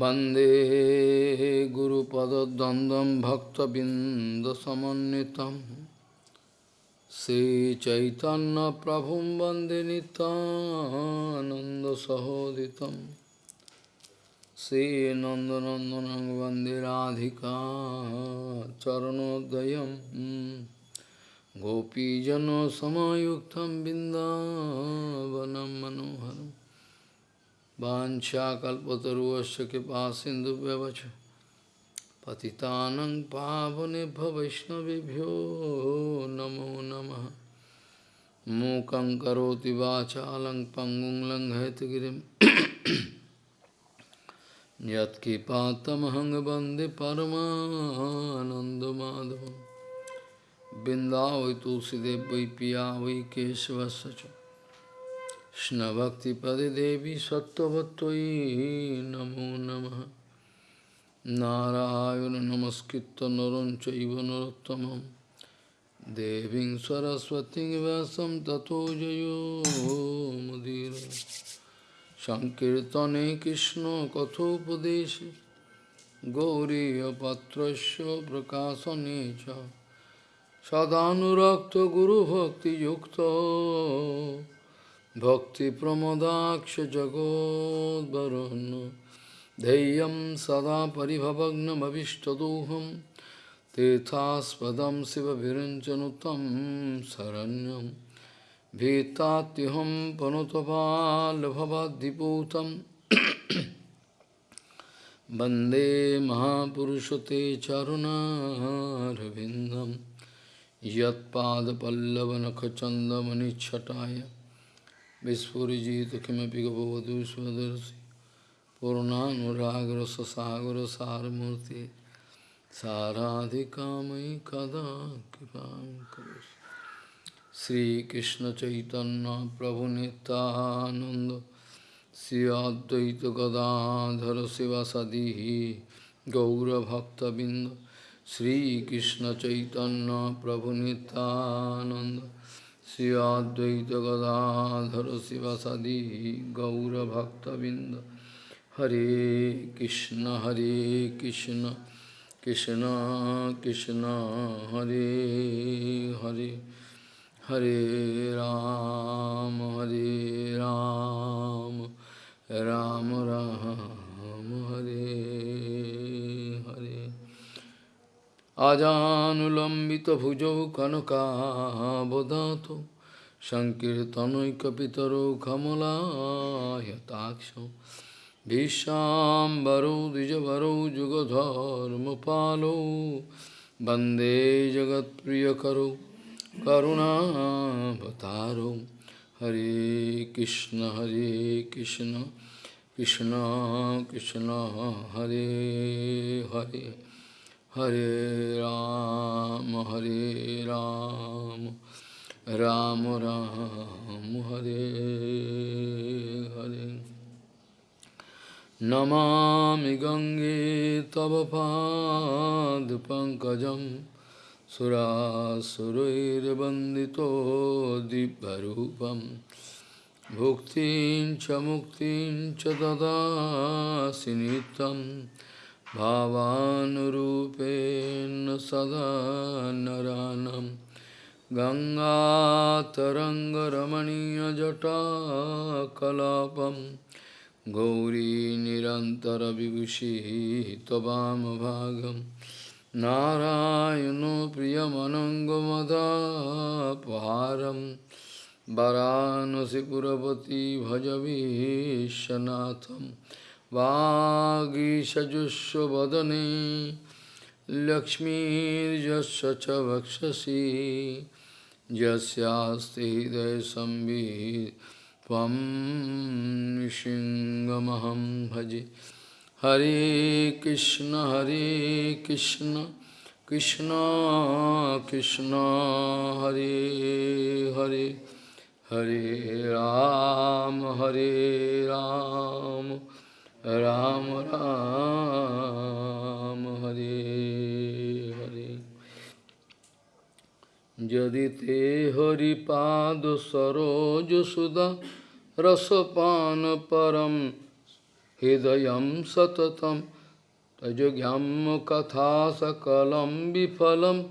वंदे गुरुपदद्वन्द्वं भक्तबिन्दसमन्वितं। श्रीचैतन्यप्रभुं वंदे नितानन्दसहोदितं श्रीनन्दनन्दनं वंदे राधिका चरणोदयं। गोपीजनसमायुक्तं बिन्दावनं मनोहरम्। वाशाकल्पतरुश कृपा सिंधु व्यवच पतितानंग पावने वैष्णवभ्यो नमो नम। मूक करोति वाचा लंग बंदे लंघयतगिरी यत्कृपातमहंग वंदे वै तुलसीदेव पिया वै केशवश्च Krishna Bhakti Pade Devi Sattvatvai Namo Namaha Narayana Namaskritta Narancha Ivanarottamam Deving Saraswati Vasam Tato Jayo Mudira Shankirtane Krishna Kathopadeshi Gauriya Patrasya Prakasanecha Sadhanurakta Guru Bhakti Yukta भक्तिप्रमदाक्षजगोद्वरुन् धैर्यं सदा परिभवग्नमभिष्टदोहं तीर्थास्पदं शिवभिरञ्चनुतं शरण्यं भीतात्युहं पनुतपाल्भवद्दिपूतं वन्दे महापुरुषते चरुणारविन्दं यत्पादपल्लवनखचन्दमनिच्छटाय Vispurjita kimapi gopavadu svadarsi Purnanuragra sasagra saramurti Saradhikamai kada kipam karus Sri Krishna Chaitanya Prabhu Nityananda Sri Advaita Gadadhara Sivasadihi Gaura Bhakta Binda Sri Krishna Chaitanya Prabhu Nityananda Sri Advaita Gadadhara Sivasadi Gaura Bhakta Binda Hare Krishna Hare Krishna Krishna Krishna Hare Hare Hare Ram Hare Ram Ram Ram Hare আজানুলম্বিত ভুজৌ কনকাবধাত সংকীর্তনৈকিতর কমলায়তাক্ষ বিশ্বাম্বরৌ দ্বিজবরৌ যুগধর্মপালৌ বন্দে জগৎপ্রিয়করো করুণাবতারো হরে কৃষ্ণ হরে Krishna Krishna Krishna Hare Hare Hare Ram, Hare Ram, Ram Ram, Hare Hare. Namami Gange Tava Pad Pankajam Surasurir Bandito Dibharupam Bhuktin Chamuktin Chadada Sinitam भावानुरूपेण सदा नरानं। गङ्गातरङ्गरमणीयजटाकलापं। गौरी निरन्तरविभूषिः त्ववामभागं नारायणो प्रियमनङ्गमदापहारं। वरानसिपुरपति भजवीशनाथम् वागीषजुष्वदने लक्ष्मीर्यस्य च वक्षसि यस्यास्ति हृदयसंवित् त्वं भजे। हरे कृष्ण हरे कृष्ण कृष्ण कृष्ण, हरे हरे। हरे राम हरे Ram. Ram Ram Hare Hare Jadi te hari pad saroj suda rasapana param hidayam satatam tajogyam katha sakalam vifalam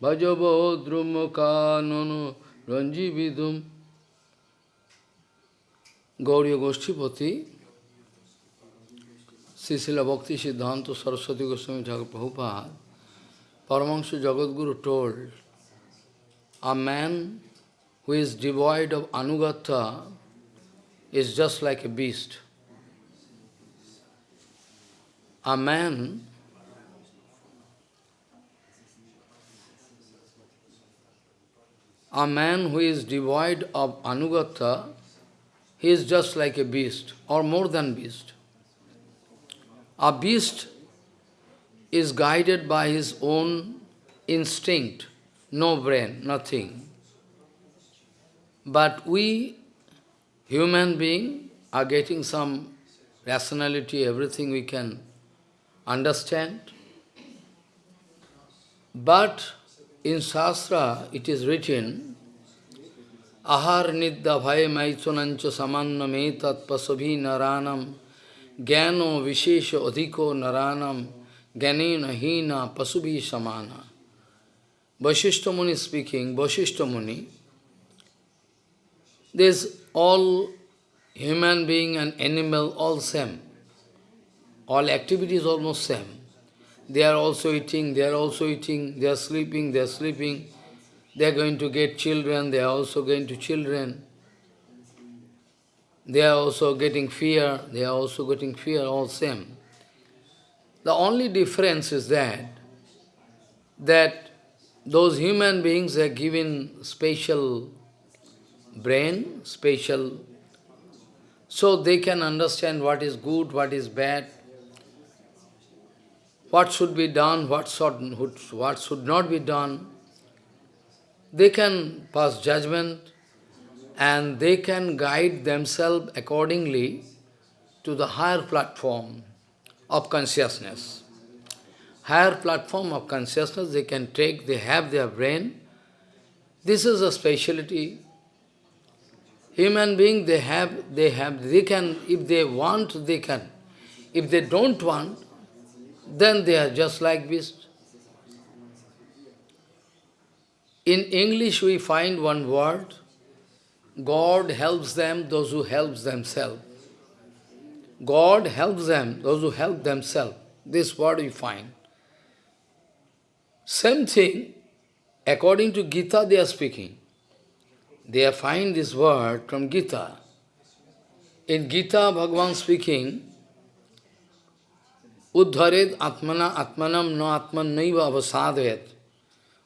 bhajabodrumakananu ranjividum Gauriya Goshtipati Srila Bhakti Siddhanta Saraswati Goswami Thakur Prabhupada Paramahansa Jagadguru told a man who is devoid of anugata is just like a beast. A man a man who is devoid of anugata, he is just like a beast, or more than beast. A beast is guided by his own instinct, no brain, nothing. But we, human being, are getting some rationality, everything we can understand. But in Shastra it is written, Ahar nidda bhaya maitunancha samanna metat pasabhi naranam gyano vishesha adhiko naranam gyanena hina pasubhi samana. Vashishta Muni speaking, Vashishta Muni, There's all human being and animal all same. All activities almost same. They are also eating, they are also eating, they are sleeping, they are sleeping. They are going to get children, they are also going to children. They are also getting fear, they are also getting fear, all same. The only difference is that, that those human beings are given special brain, special, so they can understand what is good, what is bad, what should be done, what should, what should not be done. They can pass judgment and they can guide themselves accordingly to the higher platform of consciousness. Higher platform of consciousness they can take, they have their brain. This is a speciality Human being, they have, they have, they can, if they want, they can. If they don't want, then they are just like beasts. In English we find one word, God helps them, those who help themselves. God helps them, those who help themselves. This word we find. Same thing, according to Gita they are speaking. They find this word from Gita. In Gita, Bhagavan speaking, Uddharet atmana atmanam no atman naiva avasadhet.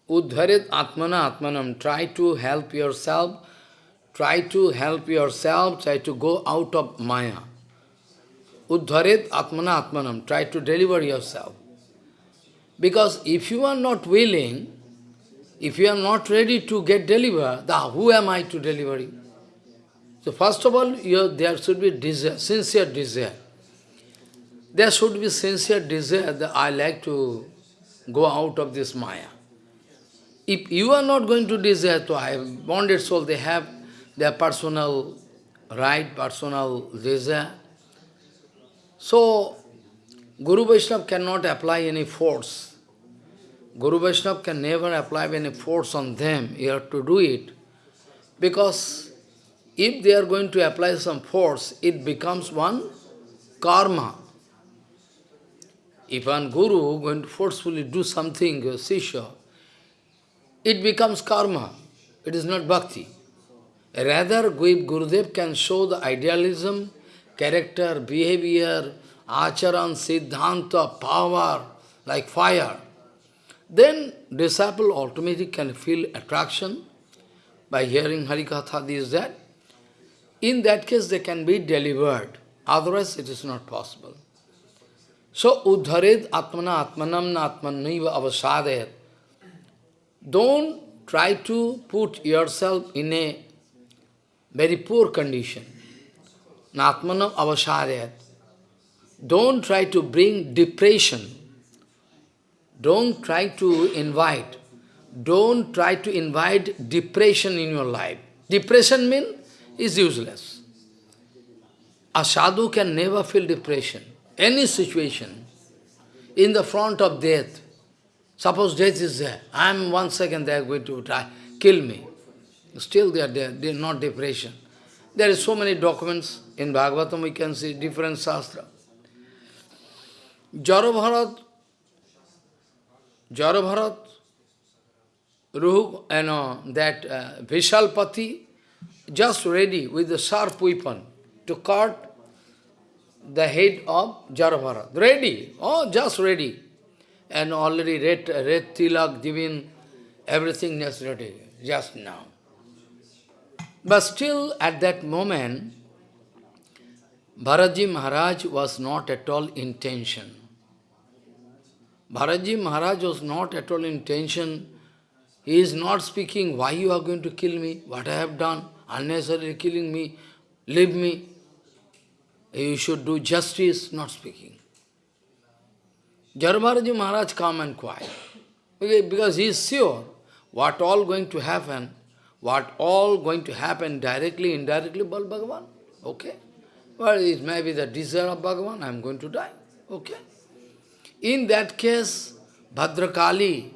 Uddharet atmana atmanam. Try to help yourself. Try to help yourself. Try to go out of Maya. Uddharet atmana atmanam. Try to deliver yourself. Because if you are not willing, if you are not ready to get delivered, then who am I to deliver you? So first of all, there should be desire, sincere desire. There should be sincere desire that I like to go out of this Maya. If you are not going to desire to, I have bonded soul, they have their personal right, personal desire. So, Guru Vaishnava cannot apply any force. Guru Vaishnava can never apply any force on them, you have to do it. Because if they are going to apply some force, it becomes one karma. If one guru going to forcefully do something, a sisha, it becomes karma. It is not bhakti. Rather, Gurudev can show the idealism, character, behavior, acharan, siddhanta, power, like fire, then disciple automatically can feel attraction by hearing Harikatha, this, that. In that case, they can be delivered. Otherwise, it is not possible. So, uddhared atmana atmanam na atmanaiva avasadayat. Don't try to put yourself in a very poor condition. Natmanam avasadayat. Don't try to bring depression don't try to invite, don't try to invite depression in your life. Depression means is useless. A sadhu can never feel depression. Any situation, in the front of death, suppose death is there, I am one second they are going to try, kill me. Still they are there, they are not depression. There is so many documents in Bhagavatam, we can see different sastra. Jarabharat, Jarabharat, Ruh, you know, that uh, Vishalpati, just ready with the sharp weapon to cut the head of Jarabharat. Ready, oh, just ready. And already red, red tilak, everything necessary, just now. But still, at that moment, Bharatji Maharaj was not at all in tension. Bharatji Maharaj was not at all in tension. He is not speaking, why you are going to kill me, what I have done, unnecessarily killing me, leave me. You should do justice, not speaking. Jarabharaji Maharaj calm and quiet. Because he is sure what all going to happen, what all going to happen directly, indirectly, Bal Bhagavan. Okay. Well, it may be the desire of Bhagavan, I am going to die. Okay. In that case, Bhadrakali,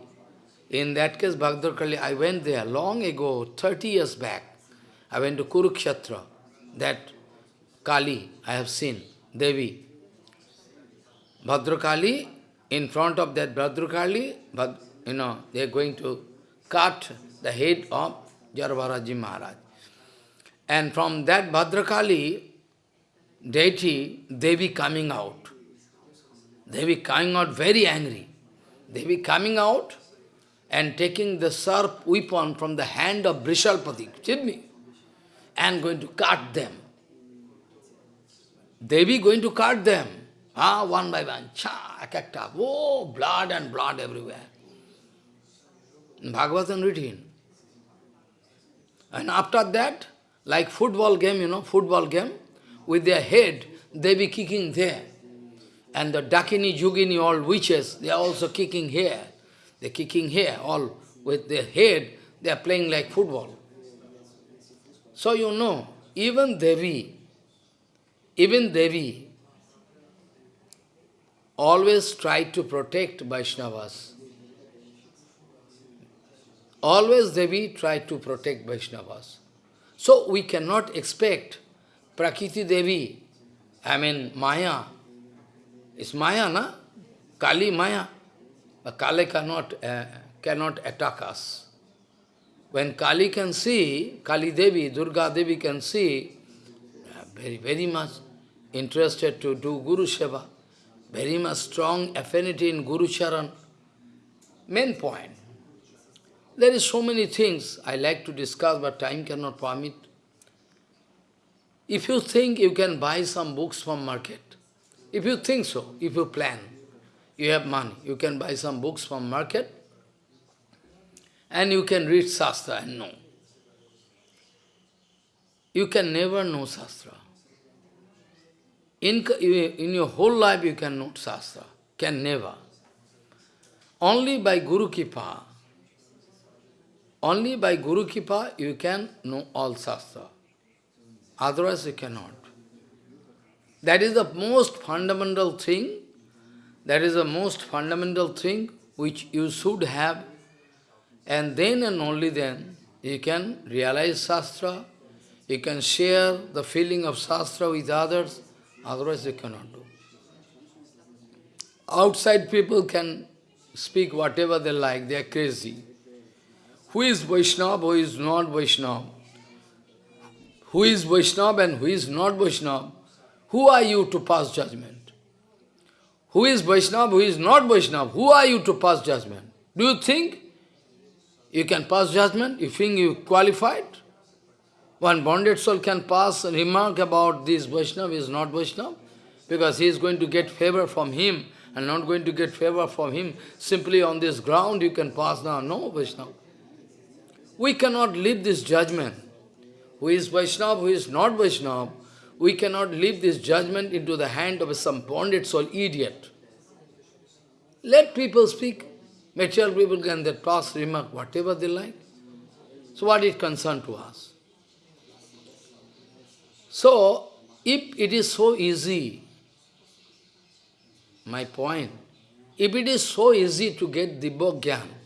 in that case, Bhadrakali, I went there long ago, 30 years back. I went to Kurukshetra, that Kali, I have seen, Devi. Bhadrakali, in front of that Bhadrakali, Bhad, you know, they are going to cut the head of Jarabharaji Maharaj. And from that Bhadrakali, deity, Devi coming out. Devi coming out very angry. Devi coming out and taking the sharp weapon from the hand of Brishalpati, Chidmi, and going to cut them. Devi going to cut them. Ah, one by one. Cha, akakta. Oh, blood and blood everywhere. Bhagavatam written. And after that, like football game, you know, football game, with their head, they be kicking there. And the Dakini, Yogini, all witches, they are also kicking here. They're kicking here, all with their head, they are playing like football. So you know, even Devi, even Devi, always tried to protect Vaishnavas. Always Devi tried to protect Vaishnavas. So we cannot expect Prakriti Devi, I mean Maya, it's Maya, na? Kali Maya. But Kali cannot, uh, cannot attack us. When Kali can see, Kali Devi, Durga Devi can see, uh, very, very much interested to do Guru Seva, very much strong affinity in Guru Charan. Main point. There is so many things I like to discuss, but time cannot permit. If you think you can buy some books from market, if you think so, if you plan, you have money, you can buy some books from market, and you can read Shastra and know. You can never know Shastra. In, in your whole life you can know Shastra, can never. Only by Guru Kripa, only by Guru Kripa you can know all Shastra. Otherwise you cannot. That is the most fundamental thing, that is the most fundamental thing which you should have, and then and only then you can realize Shastra, you can share the feeling of Shastra with others, otherwise you cannot do. Outside people can speak whatever they like, they are crazy. Who is Vaishnava, who is not Vaishnava? Who is Vaishnava and who is not Vaishnava? Who are you to pass judgment? Who is Vaishnava, who is not Vaishnava? Who are you to pass judgment? Do you think you can pass judgment? You think you qualified? One bonded soul can pass a remark about this Vaishnava is not Vaishnava because he is going to get favor from him and not going to get favor from him. Simply on this ground you can pass now. No, Vaishnava. We cannot leave this judgment. Who is Vaishnava, who is not Vaishnava, we cannot leave this judgment into the hand of some bonded soul idiot. Let people speak. Material people can that pass remark whatever they like. So what is concerned to us? So, If it is so easy, my point, if it is so easy to get Dibba Gyan, we,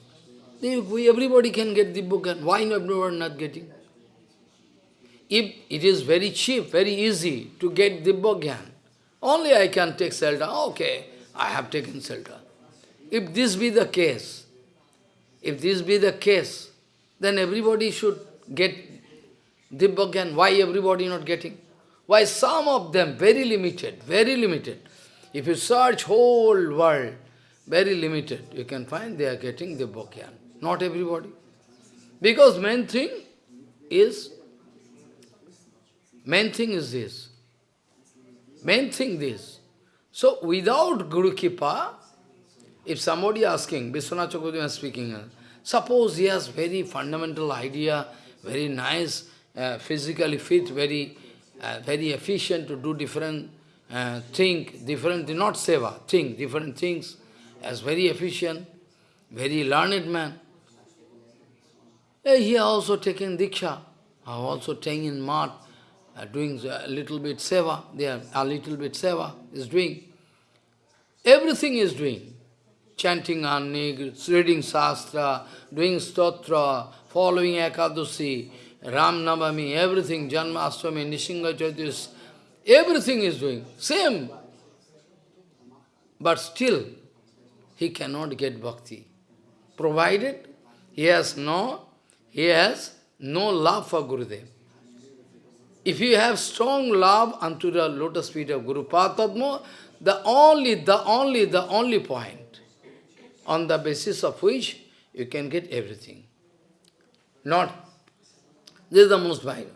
everybody can get Dibba Gyan. Why everyone not getting? If it is very cheap, very easy to get Dibba Gyan, only I can take shelter. Okay, I have taken shelter. If this be the case, if this be the case, then everybody should get Dibba Gyan. Why everybody not getting? Why some of them, very limited, very limited. If you search whole world, very limited, you can find they are getting Dibba Gyan. Not everybody. Because main thing is, main thing is this. Main thing this. So without Guru Kripa, if somebody asking, Vishwanath Chakravarti speaking, suppose he has very fundamental idea, very nice, uh, physically fit, very uh, very efficient to do different uh, think, different, not seva, think different things, as very efficient, very learned man. Uh, he also taking diksha, also taking mat, uh, doing a little bit seva, there a little bit seva is doing. Everything is doing. Chanting Annik, reading Shastra, doing Stotra, following Ekadashi, Ram Navami, everything, Janmashtami, Nrisimha Chaturdashi, everything is doing, same. But still, he cannot get bhakti. Provided he has no, he has no love for Gurudev. If you have strong love unto the lotus feet of Guru Padma, the only, the only, the only point on the basis of which you can get everything. Not this is the most vital.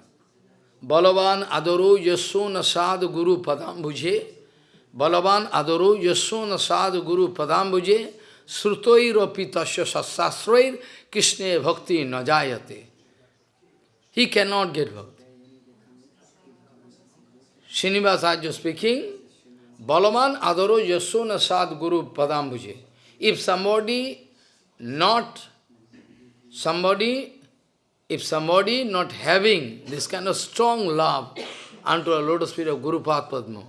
Balavan adoro yaso nasad guru padam bhuje. Balavan adoro yaso nasad guru padam bhuje. Srutoir api tasya sasasroir Krishna bhakti najayate. He cannot get bhakti. Srinivasacharya speaking, Balaman adoro yaso nasad guru padam bhuje. If somebody not, somebody if somebody not having this kind of strong love unto a lotus feet of Guru Padma,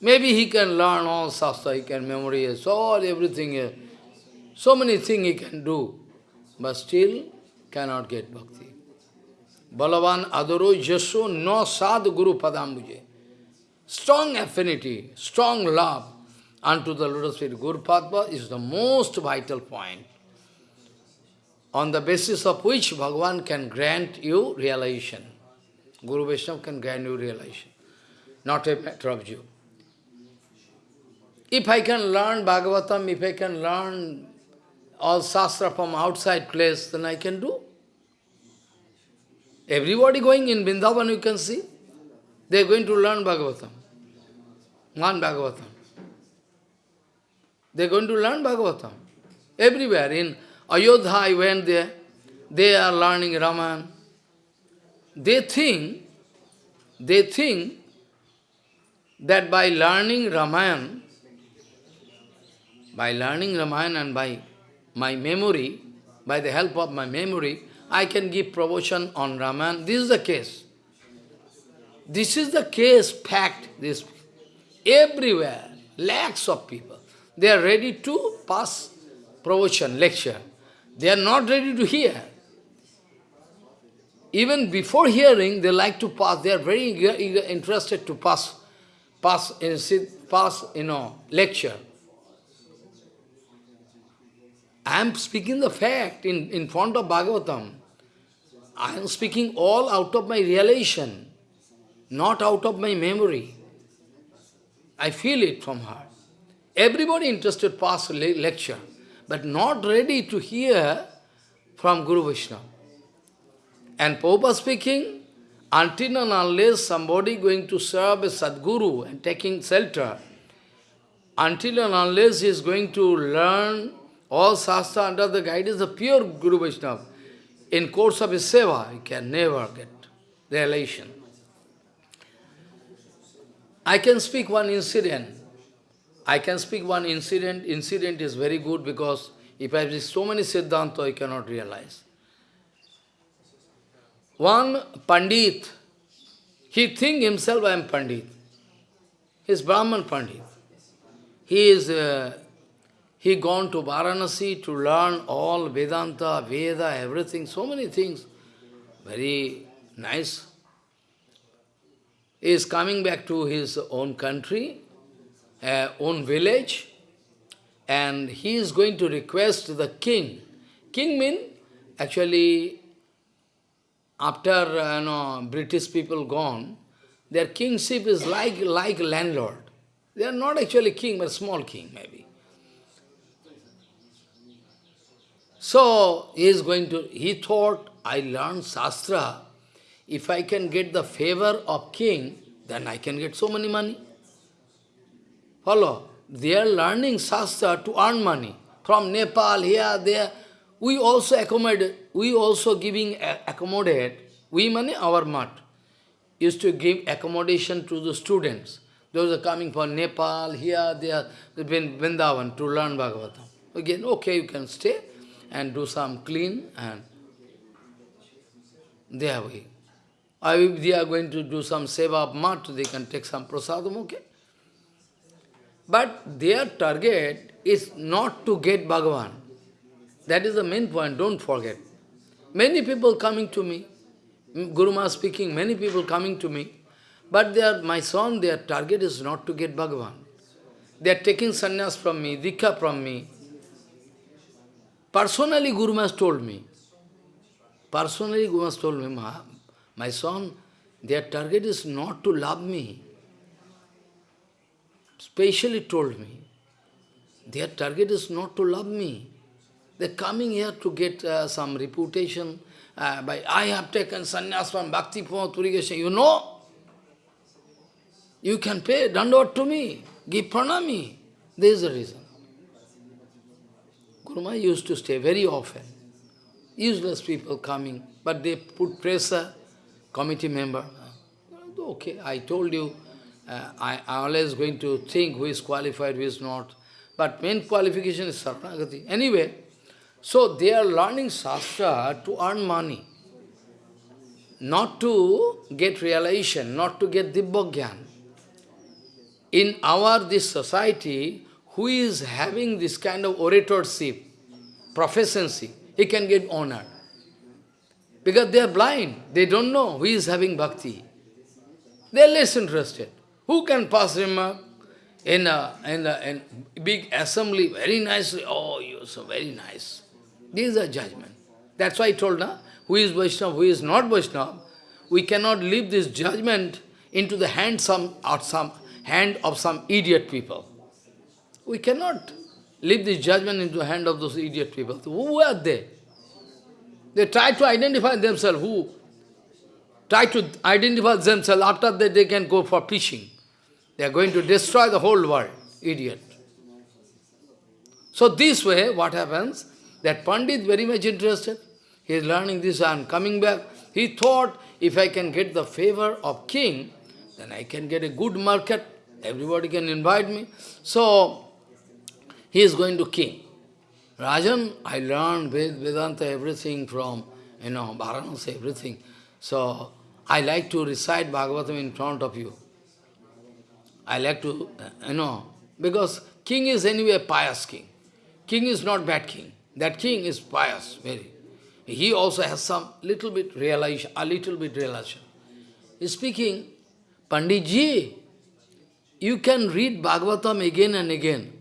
maybe he can learn all sastra, he can memorize all everything, so many things he can do, but still cannot get bhakti. Balavan adoro jaso no sad Guru Padambuje. Strong affinity, strong love unto the lotus feet Guru Padma is the most vital point on the basis of which Bhagavan can grant you realization. Guru Vaishnava can grant you realization, not a matter of you. If I can learn Bhagavatam, if I can learn all Shastra from outside place, then I can do. Everybody going in Vrindavan, you can see, they are going to learn Bhagavatam. Learn Bhagavatam. They are going to learn Bhagavatam. Everywhere, in Ayodhya, I went there. They are learning Raman. They think, they think that by learning Ramayana, by learning Ramayana and by my memory, by the help of my memory, I can give promotion on Ramayana. This is the case. This is the case, fact, this everywhere, lakhs of people. They are ready to pass promotion, lecture. They are not ready to hear. Even before hearing, they like to pass. They are very eager, eager, interested to pass, pass, pass, you know, lecture. I am speaking the fact in, in front of Bhagavatam. I am speaking all out of my realization, not out of my memory. I feel it from heart. Everybody interested pass lecture but not ready to hear from Guru Vishnu. And Prabhupada speaking, until and unless somebody going to serve a Sadguru and taking shelter, until and unless he is going to learn all Shastra under the guidance of pure Guru Vaishnava, in course of his seva, he can never get realization. I can speak one incident. I can speak one incident. Incident is very good because if I have so many Siddhanta, I cannot realize. One Pandit, He think himself I am Pandit. He is Brahman Pandit. He is uh, he gone to Varanasi to learn all Vedanta, Veda, everything, so many things. Very nice. He is coming back to his own country, uh, own village, and he is going to request the king. King mean actually after uh, you know, British people gone, their kingship is like, like landlord. They are not actually king, but small king maybe. So he is going to, he thought, I learned Shastra, if I can get the favor of king, then I can get so many money. Follow? They are learning Shastra to earn money. From Nepal, here, there. We also accommodate, we also giving accommodate, we money our mat, used to give accommodation to the students. Those are coming from Nepal, here, there, Vrindavan to learn Bhagavatam. Again, okay, you can stay and do some clean and there we. Or if they are going to do some seva of mat, they can take some prasadam, okay. But their target is not to get Bhagavan. That is the main point, don't forget. Many people coming to me, Guru Maharaj speaking, many people coming to me, but they are, my son, their target is not to get Bhagavan. They are taking sannyas from me, dikha from me. Personally, Guru Maharaj told me, personally Guru Maharaj told me, Ma, my son, their target is not to love me. Specially told me, their target is not to love me. They're coming here to get uh, some reputation. Uh, by I have taken sannyas from Bhakti Purigation. You know? You can pay dandot to me, give pranami. There is a reason. Guruma used to stay very often. Useless people coming, but they put pressure, committee member. Okay, I told you, uh, I, always going to think who is qualified, who is not. But main qualification is Saranagati. Anyway, so they are learning Shastra to earn money, not to get realization, not to get Dibbogyan. In our, this society, who is having this kind of oratorship, proficiency, he can get honor. Because they are blind, they don't know who is having bhakti. They are less interested. Who can pass remark in a, in a in big assembly very nicely? Oh, you are so very nice. This is a judgment. That's why I told, na, who is Vaishnava, who is not Vaishnava. We cannot leave this judgment into the hand, some, or some, hand of some idiot people. We cannot leave this judgment into the hand of those idiot people. Who are they? They try to identify themselves. Who? Try to identify themselves. After that, they can go for preaching. They are going to destroy the whole world. Idiot. So this way, what happens? That Pandit very much interested. He is learning this and coming back. He thought, if I can get the favor of king, then I can get a good market. Everybody can invite me. So, he is going to king. Rajan, I learned Ved, Vedanta, everything from, you know, Varanasi, everything. So, I like to recite Bhagavatam in front of you. I like to, you know, because king is anyway pious king. King is not bad king. That king is pious, very. He also has some little bit realization, a little bit realization. Speaking, Panditji, you can read Bhagavatam again and again.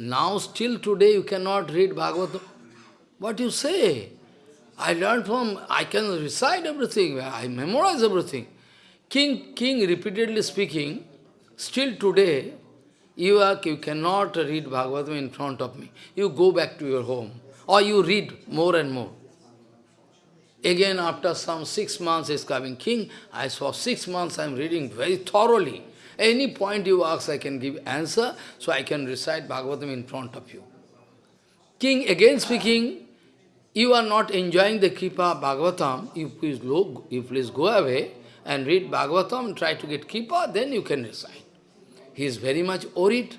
Now, still today, you cannot read Bhagavatam. What you say? I learned from, I can recite everything, I memorize everything. King, king repeatedly speaking, still today, you, are, you cannot read Bhagavatam in front of me. You go back to your home. Or you read more and more. Again, after some six months is coming king, I saw six months I am reading very thoroughly. Any point you ask, I can give answer, so I can recite Bhagavatam in front of you. King again speaking, you are not enjoying the Kripa Bhagavatam, you please, go, you please go away and read Bhagavatam, try to get Kripa, then you can recite. He is very much worried.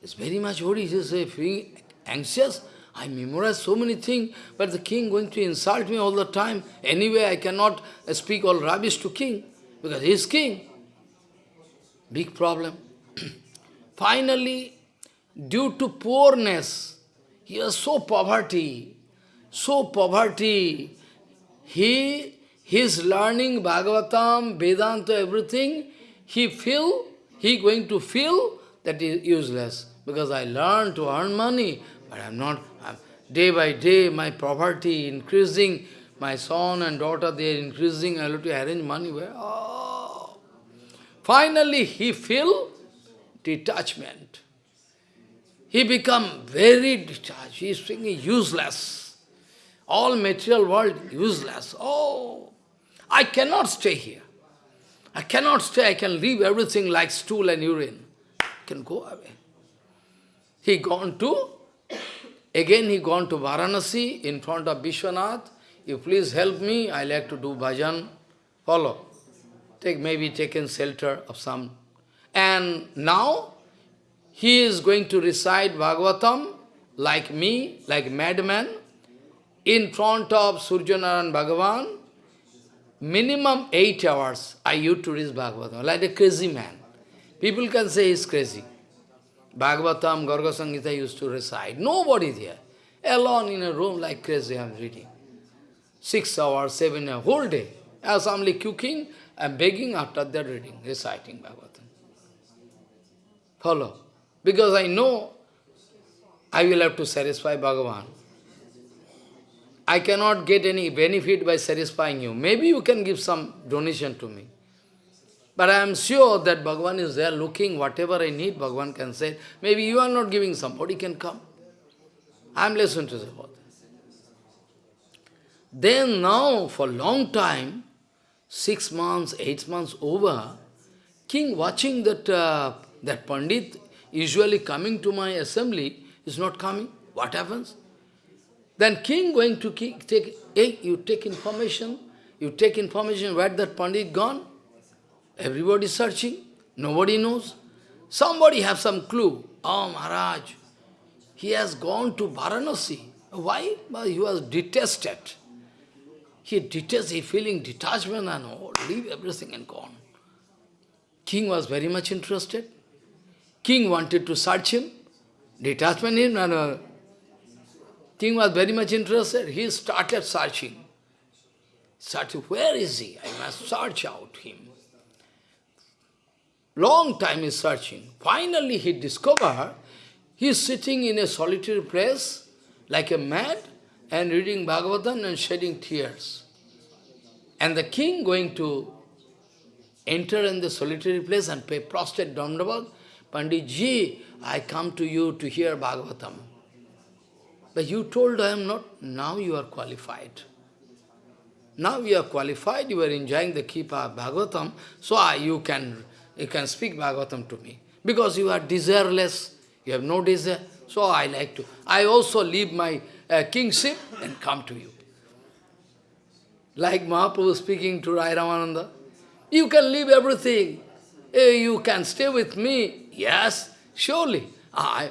He is very much worried. He is feeling anxious. I memorize so many things, but the king going to insult me all the time. Anyway, I cannot speak all rubbish to king. because he is king. Big problem. Finally, due to poorness, he was so poverty, so poverty, he, his learning Bhagavatam, Vedanta, everything, he feel, he going to feel that is useless. Because I learn to earn money, but I'm not, I'm, day by day my poverty increasing, my son and daughter, they are increasing, I have to arrange money. Oh. Finally, he feel detachment. He become very detached. He is thinking useless. All material world useless. Oh, I cannot stay here. I cannot stay. I can leave everything like stool and urine. I can go away. He gone to, again he gone to Varanasi in front of Vishwanath. You please help me. I like to do bhajan. Follow. Take maybe taken shelter of some. And now he is going to recite Bhagavatam like me, like madman, in front of Surjanaran Bhagavan. Minimum eight hours I used to read Bhagavatam, like a crazy man. People can say he's crazy. Bhagavatam, Garga Samhita used to recite. Nobody there. Alone in a room like crazy I am reading. Six hours, seven hours, whole day. As I'm cooking, I'm begging after that reading, reciting Bhagavatam. Follow. Because I know I will have to satisfy Bhagavan. I cannot get any benefit by satisfying you. Maybe you can give some donation to me. But I am sure that Bhagavan is there looking, whatever I need, Bhagavan can say. Maybe you are not giving, somebody can come. I am listening to about this. Then now, for long time, six months, eight months over, king watching that, uh, that Pandit usually coming to my assembly is not coming. What happens? Then king going to take, hey, you take information, you take information where that Pandit gone. Everybody searching, nobody knows. Somebody have some clue. Oh, Maharaj, he has gone to Varanasi. Why? Well, he was detested. He detested, he feeling detachment and all, leave everything and gone. King was very much interested. King wanted to search him. Detachment him, and no. King was very much interested. He started searching. Searching, where is he? I must search out him. Long time is searching. Finally he discovered he is sitting in a solitary place like a mad and reading Bhagavatam and shedding tears. And the king going to enter in the solitary place and pay prostrate Dandavat Pandit ji, I come to you to hear Bhagavatam. But you told I am not, now you are qualified. Now you are qualified, you are enjoying the Kripa of Bhagavatam, so I, you, can, you can speak Bhagavatam to me. Because you are desireless, you have no desire, so I like to. I also leave my uh, kingship and come to you. Like Mahaprabhu speaking to Rai Ramananda, you can leave everything, you can stay with me. Yes, surely. I,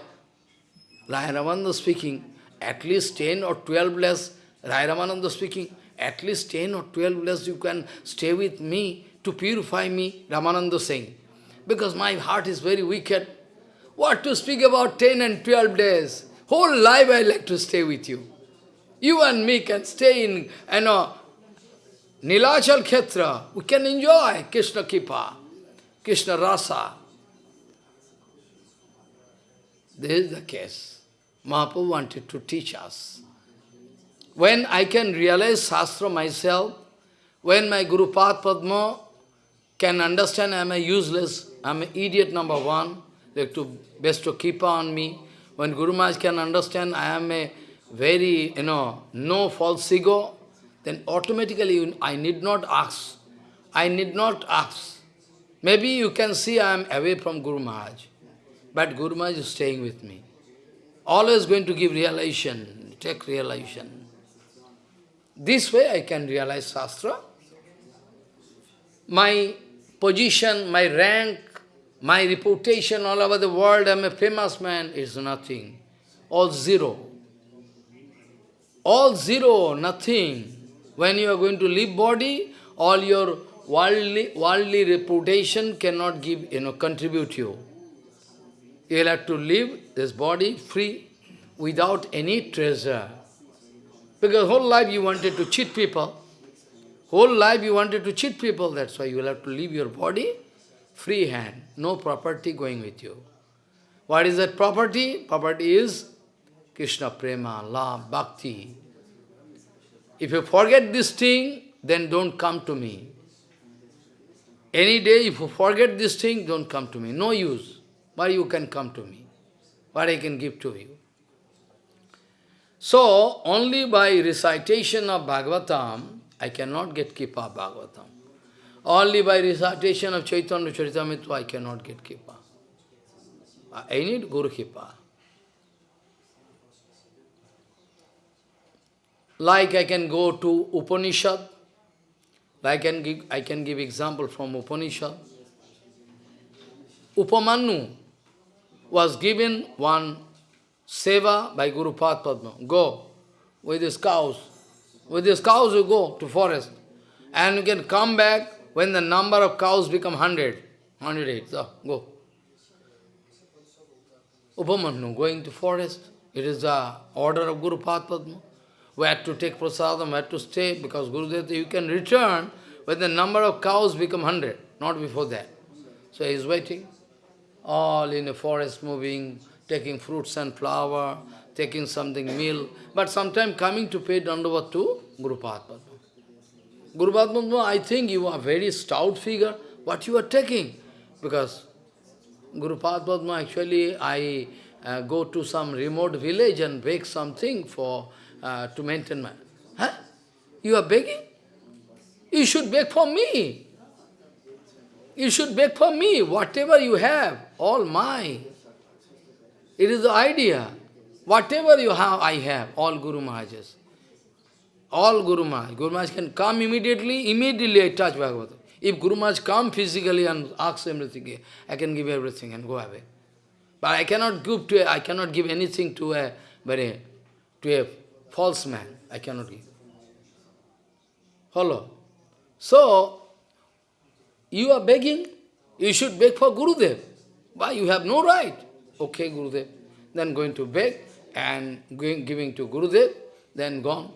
Rai Ramananda speaking, at least 10 or 12 less, Rai Ramananda speaking, at least 10 or 12 less you can stay with me to purify me, Ramananda saying. Because my heart is very wicked. What to speak about 10 and 12 days? Whole life I like to stay with you. You and me can stay in, you know, Nilachal Khetra. We can enjoy Krishna Kripa. Krishna Rasa. This is the case. Mahaprabhu wanted to teach us. When I can realize Shastra myself, when my Guru Padma can understand I am a useless, I am an idiot number one, they have to best to keep on me. When Guru Maharaj can understand I am a very, you know, no false ego, then automatically I need not ask. I need not ask. Maybe you can see I am away from Guru Maharaj, but Guru Maharaj is staying with me. Always going to give realization, take realization. This way I can realize Shastra. My position, my rank, my reputation all over the world, I am a famous man, is nothing. All zero. All zero, nothing. When you are going to leave body, all your worldly, worldly reputation cannot give, you know, contribute you. You'll have to live this body free without any treasure. Because whole life you wanted to cheat people. Whole life you wanted to cheat people, that's why you will have to leave your body free hand, no property going with you. What is that property? Property is Krishna prema, love, bhakti. If you forget this thing, then don't come to me. Any day, if you forget this thing, don't come to me. No use. Why you can come to me? What I can give to you? So, only by recitation of Bhagavatam, I cannot get Kripa Bhagavatam. Only by recitation of Chaitanya Charitamrita, I cannot get Kripa. I need Guru Kripa. Like I can go to Upanishad, like I can give, I can give example from Upanishad. Upamanyu was given one seva by Guru Padma. Go with his cows. With his cows you go to forest. And you can come back when the number of cows become 100. 108. So, go. Upamanyu going to forest. It is the order of Guru Padma where to take prasadam, where to stay, because Gurudev, you can return when the number of cows become hundred, not before that. So he is waiting, all in a forest moving, taking fruits and flower, taking something meal, but sometime coming to pay dandavat to Guru Padma. Guru Padma, I think you are very stout figure, what you are taking? Because Guru Padma, actually, I uh, go to some remote village and bake something for uh, to maintain my... Huh? You are begging? You should beg for me. You should beg for me. Whatever you have, all mine. It is the idea. Whatever you have, I have. All Guru Maharaj's. All Guru Maharaj. Guru Maharaj can come immediately, immediately I touch Bhagavatam. If Guru Maharaj come physically and asks everything, I can give everything and go away. But I cannot give to a, I cannot give anything to a very to a false man. I cannot give. Follow. So, you are begging, you should beg for Gurudev. Why? You have no right. Okay, Gurudev. Then going to beg and going, giving to Gurudev, then gone.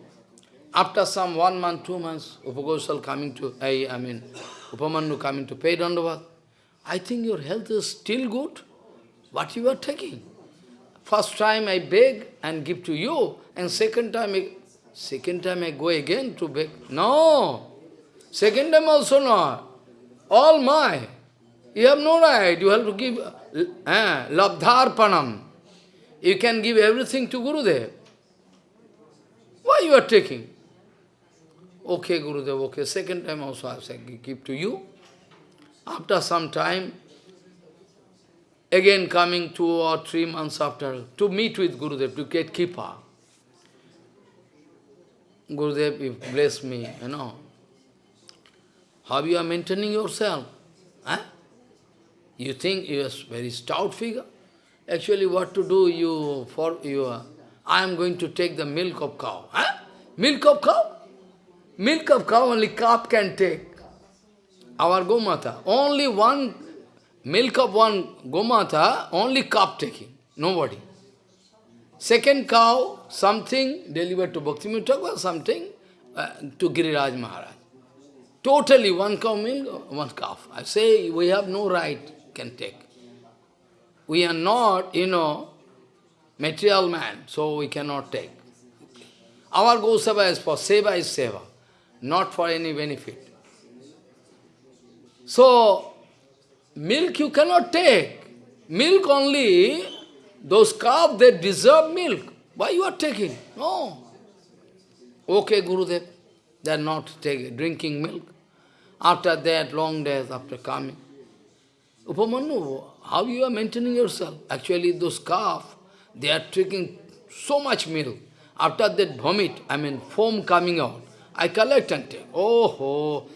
After some one month, two months, Upagosal coming to, I, I mean, Upamanyu coming to pay Dandavat. I think your health is still good. What you are taking? First time I beg and give to you, and second time I, second time I go again to beg. No! Second time also not. All my. You have no right. You have to give eh, labdharpanam. You can give everything to Gurudev. Why you are taking? Okay, Gurudev, okay. Second time also I say, give to you. After some time, again coming two or three months after, to meet with Gurudev, to get Kripa. Gurudev, bless me, you know. How you are maintaining yourself? Huh? You think you are very stout figure? Actually, what to do, you, for you, uh, I am going to take the milk of cow. Huh? Milk of cow? Milk of cow only calf can take. Our Gomata, only one milk of one Gomata, only calf taking, nobody. Second cow, something delivered to Bhakti Thakur, something uh, to Giriraj Maharaj. Totally one cow milk, one calf. I say we have no right, can take. We are not, you know, material man, so we cannot take. Our Gosava is for seva is seva, not for any benefit. So, milk you cannot take. Milk only, those calves, they deserve milk. Why you are taking? No. Okay, Gurudev, they are not taking, drinking milk. After that, long days, after coming. Upamanyu, how you are maintaining yourself? Actually, those calves, they are drinking so much milk. After that vomit, I mean foam coming out, I collect and take. Oh, oh.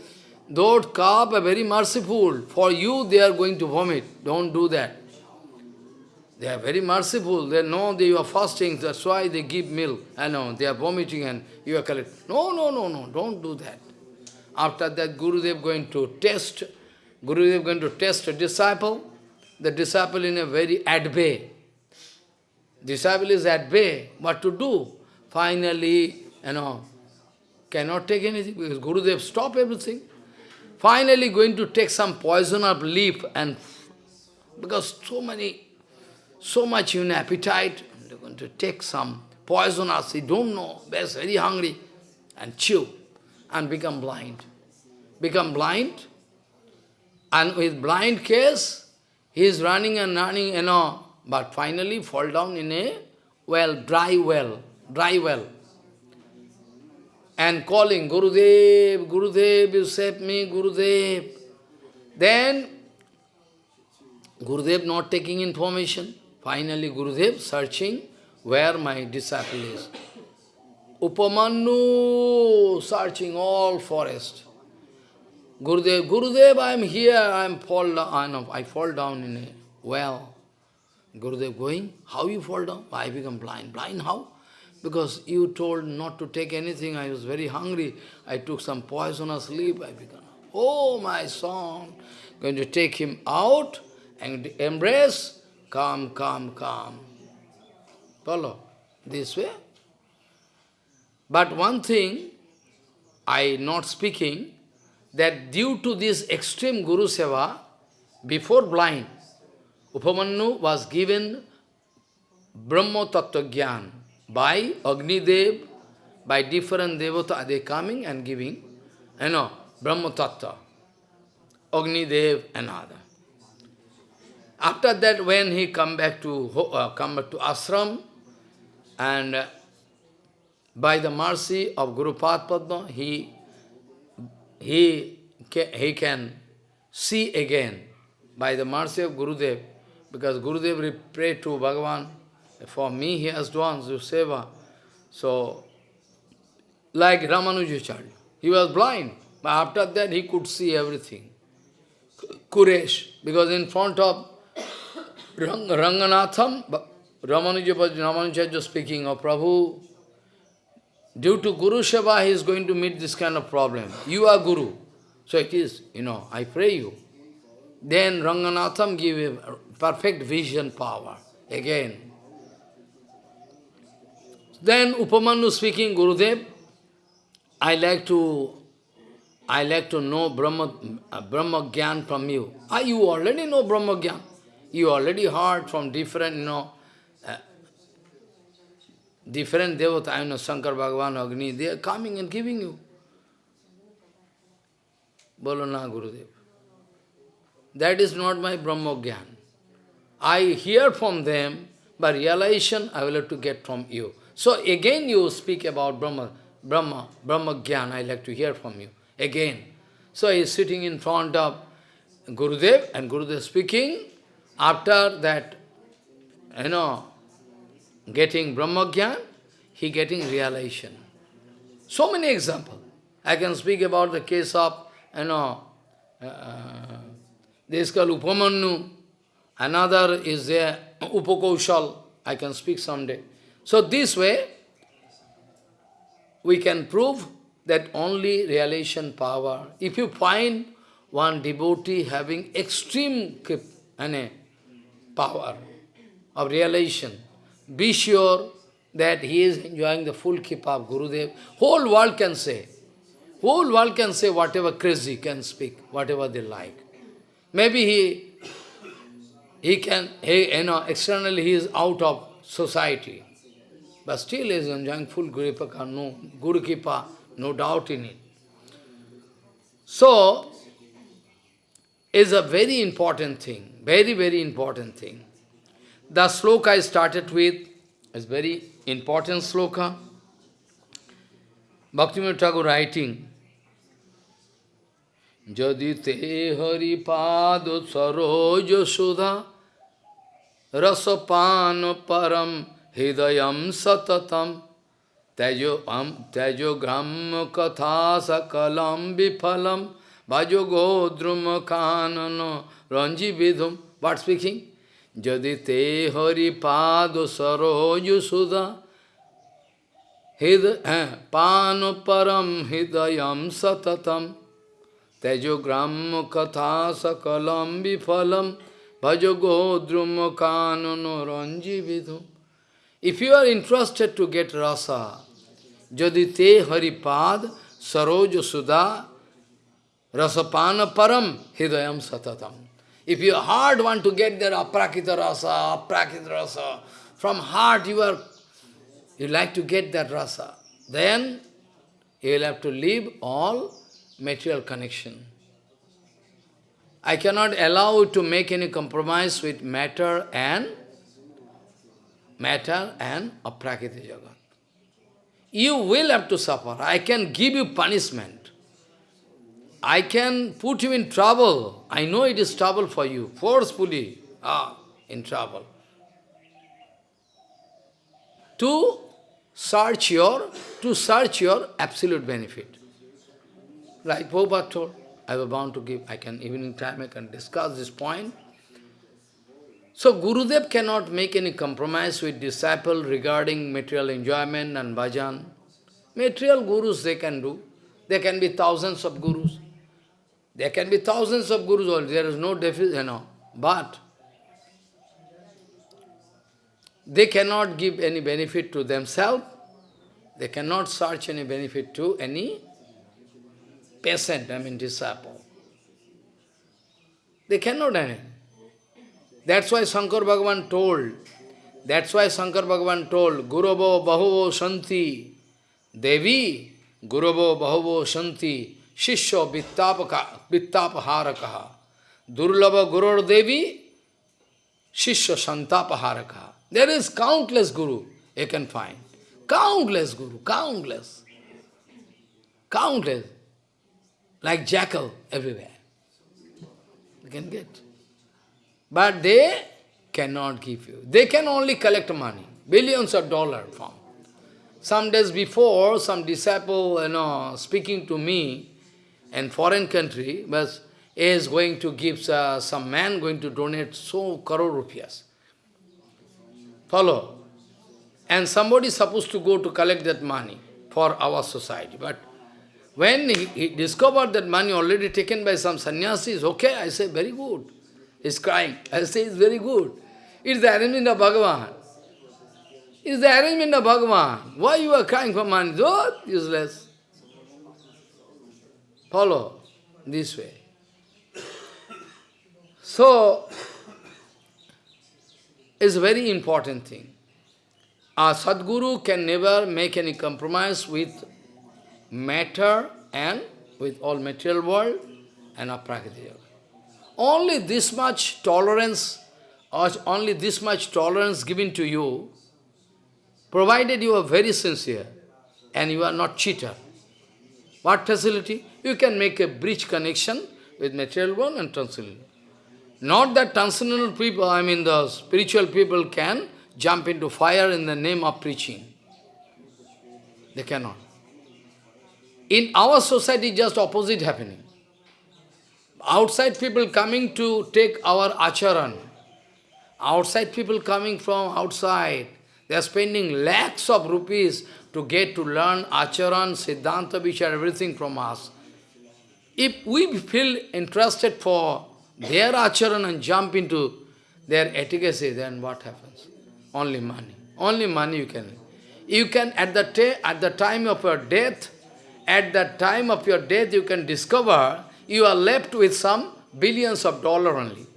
those calves are very merciful. For you, they are going to vomit. Don't do that. They are very merciful. They know that you are fasting, that's why they give milk. I know, they are vomiting and you are collecting. No, no, no, no, don't do that. After that, Gurudev going to test, Gurudev going to test a disciple. The disciple in a very at bay. Disciple is at bay. What to do? Finally, you know, cannot take anything because Gurudev stop everything. Finally going to take some poison of leaf and because so many, so much in appetite, they're going to take some poisonous, they don't know, they're very hungry, and chew, and become blind. Become blind, and with blind case, he is running and running, you know, but finally fall down in a well, dry well, dry well. And calling, Gurudev, Gurudev, you save me, Gurudev. Then, Gurudev not taking information. Finally, Gurudev searching where my disciple is. Upamanyu searching all forest. Gurudev, Gurudev, I am here, I am fall down, I fall down in a well. Gurudev going, how you fall down? I become blind. Blind how? Because you told not to take anything, I was very hungry. I took some poisonous leaf, I become, oh my son, going to take him out and embrace, come, come, come. Follow? This way. But one thing, I not speaking, that due to this extreme Guru Seva, before blind, Upamanyu was given Brahma Tattva Gyan by Agni Dev, by different Devata, they coming and giving, you know, Brahma Tattva, Agni Dev and other. After that, when he come back to uh, come back to ashram, and uh, by the mercy of Guru Padma, he he he can see again by the mercy of Gurudev, because Gurudev prayed to Bhagavan, for me he has done Seva. So, like Ramanujacharya, he was blind, but after that he could see everything. Kuresh, because in front of Rang, Ranganatham, Ramanuja was speaking of Prabhu, due to Guru Seva, he is going to meet this kind of problem. You are Guru. So it is, you know, I pray you. Then Ranganatham give him perfect vision power again. Then Upamanyu speaking, Gurudev, I like to I like to know Brahma, uh, Brahma Gyan from you. Ah, you already know Brahma Gyan. You already heard from different, you know, uh, different devata, you know, Shankar Bhagavan, Agni, they are coming and giving you. Bolo na Gurudev. That is not my Brahma Gyan. I hear from them, but realization I will have to get from you. So again you speak about Brahma, Brahma, Brahma Gyan, I like to hear from you. Again. So he is sitting in front of Gurudev, and Gurudev speaking, after that, you know, getting Brahmagyan, he getting realization. So many examples. I can speak about the case of, you know, uh, this is called another is there, Upakaushal, I can speak someday. So this way, we can prove that only realization power, if you find one devotee having extreme power of realization. Be sure that he is enjoying the full keep of Gurudev. Whole world can say. Whole world can say whatever crazy can speak, whatever they like. Maybe he he can, he, you know, externally he is out of society. But still is enjoying full Guru Kripa, no Guru Kripa, no doubt in it. So, is a very important thing. Very, very important thing. The sloka I started with is very important sloka. Bhaktivinoda Thakur writing, te hari pado saroja sudha rasapan param hidayam satatam tejo, um, tejo gram katha sakalam bifalam Bhajo godrum kanano ranji vidhum. What speaking? Jadi te hari pado saroju sudha hid, eh, pano param hidayam satatam. tejo gram katha sakalam vifalam bhajo godrum kanano ranji vidhum. If you are interested to get rasa, jadi haripad saroj sudha rasapana param hidayam satatam. If your heart want to get there aprakrita rasa, aprakrita rasa, from heart you are, you like to get that rasa, then you will have to leave all material connection. I cannot allow you to make any compromise with matter and matter and aprakrita jagat. You will have to suffer. I can give you punishment. I can put you in trouble. I know it is trouble for you, forcefully, ah, in trouble. To search your, to search your absolute benefit. Like Prabhupada told, I was bound to give, I can, evening time I can discuss this point. So Gurudev cannot make any compromise with disciple regarding material enjoyment and bhajan. Material gurus they can do. There can be thousands of gurus. There can be thousands of gurus. There is no deficit, you know. But they cannot give any benefit to themselves. They cannot search any benefit to any patient, I mean disciple. They cannot any. That's why Shankar Bhagavan told, that's why Shankar Bhagavan told, Guravo Bahavo Shanti, Devi, Guravo Bahavo Shanti, Shishya Vittapharakaha, Durlava Gurur Devi, Shishya Santapaharakaha. There is countless Guru you can find. Countless Guru, countless. Countless. Like jackal everywhere. You can get. But they cannot give you. They can only collect money, billions of dollars from. Some days before, some disciple, you know, speaking to me in foreign country, was is going to give, uh, some man going to donate so crore rupees. Follow. And somebody is supposed to go to collect that money for our society. But when he, he discovered that money already taken by some sannyasis, okay, I say, very good. He's crying. I say, it's very good. It's the arrangement of Bhagavan. It's the arrangement of Bhagavan. Why you are crying for money? Oh, useless. Follow this way. So, it's a very important thing. A Sadguru can never make any compromise with matter and with all material world and aprakritya. Only this much tolerance, or only this much tolerance given to you, provided you are very sincere and you are not cheater. What facility? You can make a bridge connection with material world and transcendental. Not that transcendental people, I mean the spiritual people can jump into fire in the name of preaching. They cannot. In our society, just opposite happening outside people coming to take our acharan, outside people coming from outside, they are spending lakhs of rupees to get to learn acharan, siddhanta, vichar, everything from us. If we feel interested for their acharan and jump into their efficacy, then what happens? Only money. Only money you can. You can, at the, at the time of your death, at the time of your death, you can discover you are left with some billions of dollars only.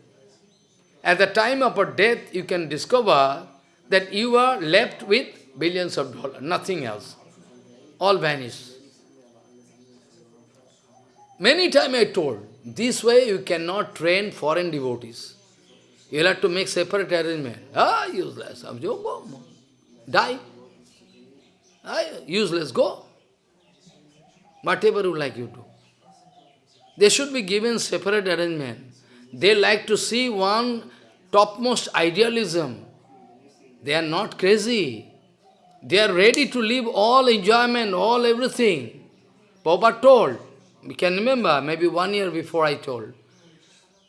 At the time of a death, you can discover that you are left with billions of dollars, nothing else. All vanish. Many times I told, this way you cannot train foreign devotees. You'll have to make separate arrangement. Ah, useless. Go. Die. Ah, useless. Go. Whatever you like you do. They should be given separate arrangement. They like to see one topmost idealism. They are not crazy. They are ready to leave all enjoyment, all everything. Prabhupada told, we can remember, maybe one year before I told.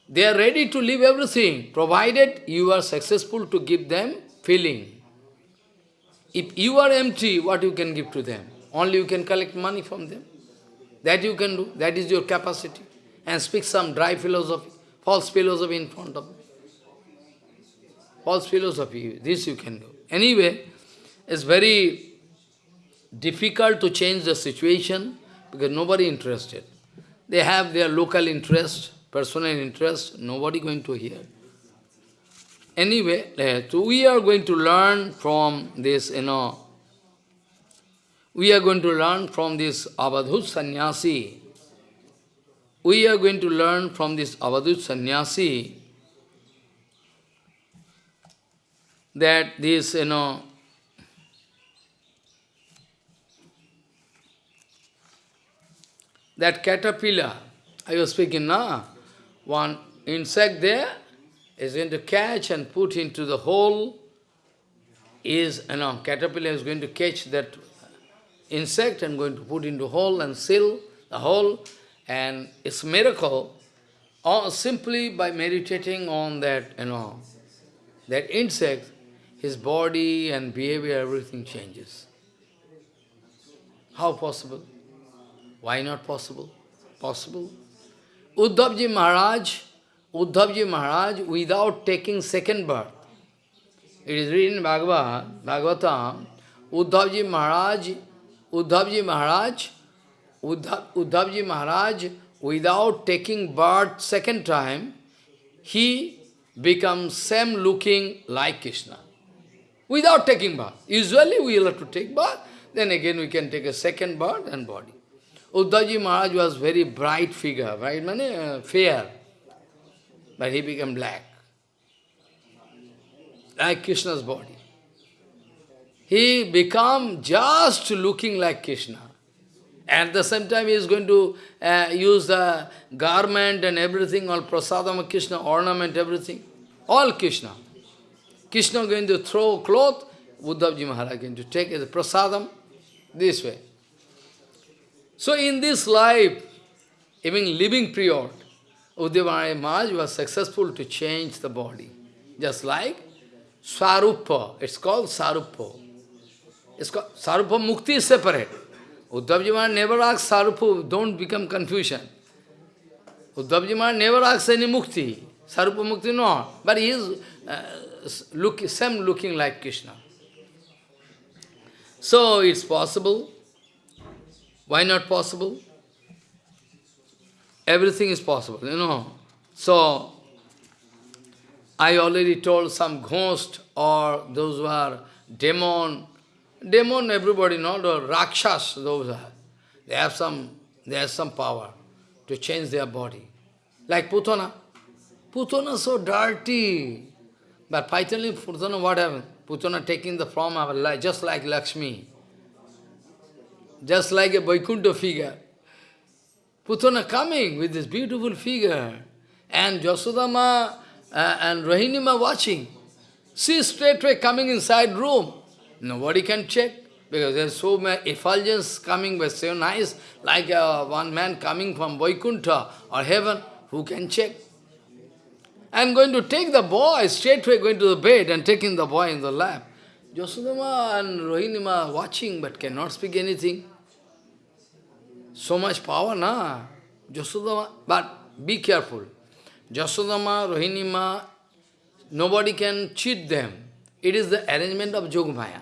They are ready to leave everything, provided you are successful to give them feeling. If you are empty, what you can give to them? Only you can collect money from them. That you can do. That is your capacity. and speak some dry philosophy, false philosophy in front of me. False philosophy, this you can do. Anyway, it's very difficult to change the situation because nobody interested. They have their local interest, personal interest, nobody going to hear. Anyway, uh, so we are going to learn from this, you know, we are going to learn from this Avadhut sannyasi. We are going to learn from this Avadhut sannyasi that this, you know, that caterpillar, I was speaking now, one insect there is going to catch and put into the hole, is, you know, caterpillar is going to catch that insect I'm going to put into hole and seal the hole, and it's miracle, or simply by meditating on that, you know, that insect, his body and behavior, everything changes. How possible? Why not possible? Possible. Uddhavji Maharaj, Uddhavji Maharaj, without taking second birth, it is written in Bhagavad, Bhagavatam, Uddhavji Maharaj, Uddhavji Maharaj, Uddhav, Uddhavji Maharaj, without taking birth second time, he becomes same looking like Krishna. Without taking birth. Usually we will have to take birth, then again we can take a second birth and body. Uddhavji Maharaj was very bright figure, right? Mane, uh, fair. But he became black. Like Krishna's body. He become just looking like Krishna. At the same time, he is going to uh, use the garment and everything, all prasadam Krishna, ornament, everything. All Krishna. Krishna going to throw cloth, Uddhavji Maharaj going to take it, prasadam, this way. So in this life, even living period, Uddhava Maharaj was successful to change the body. Just like Swarupa, it's called Sarupa. It's called Sarupa Mukti is separate. Uddhavji Maharaj never asked Sarupa, don't become confusion. Uddhavji Maharaj never asked any Mukti. Sarupa Mukti, no. But he is uh, look, same looking like Krishna. So it's possible why not possible? Everything is possible, you know. So, I already told some ghost or those who are demon, demon everybody know, the rakshas, those are, they have some, they have some power to change their body. Like Putana. Putana so dirty. But finally, Putana, what happened? Putana taking the form of just like Lakshmi just like a Vaikuntha figure. Putana coming with this beautiful figure, and Jasodama uh, and Rohinima watching. See straightway coming inside room. Nobody can check, because there's so many effulgence coming, but so nice, like uh, one man coming from Vaikuntha or heaven, who can check? I'm going to take the boy, straightway going to the bed and taking the boy in the lap. Jasodama and Rohinima watching, but cannot speak anything. So much power, na? Jasodama, but be careful. Jasodama, Rohinima, nobody can cheat them. It is the arrangement of Jogmaya.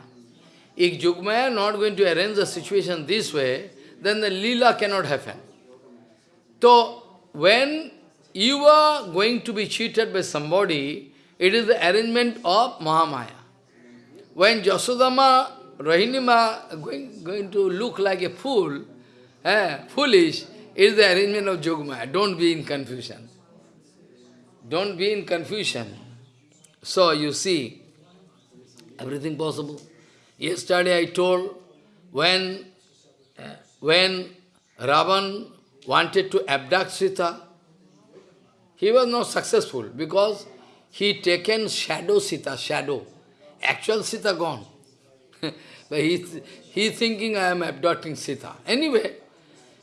If Jogmaya not going to arrange the situation this way, then the lila cannot happen. So, when you are going to be cheated by somebody, it is the arrangement of Mahamaya. When Jasodama, Rohinima going, going to look like a fool, eh, foolish, is the arrangement of Jogmaya. Don't be in confusion. Don't be in confusion. So you see, everything possible. Yesterday I told when, when Ravan wanted to abduct Sita, he was not successful because he taken shadow Sita, shadow. Actual Sita gone. but he, he thinking I am abducting Sita. Anyway,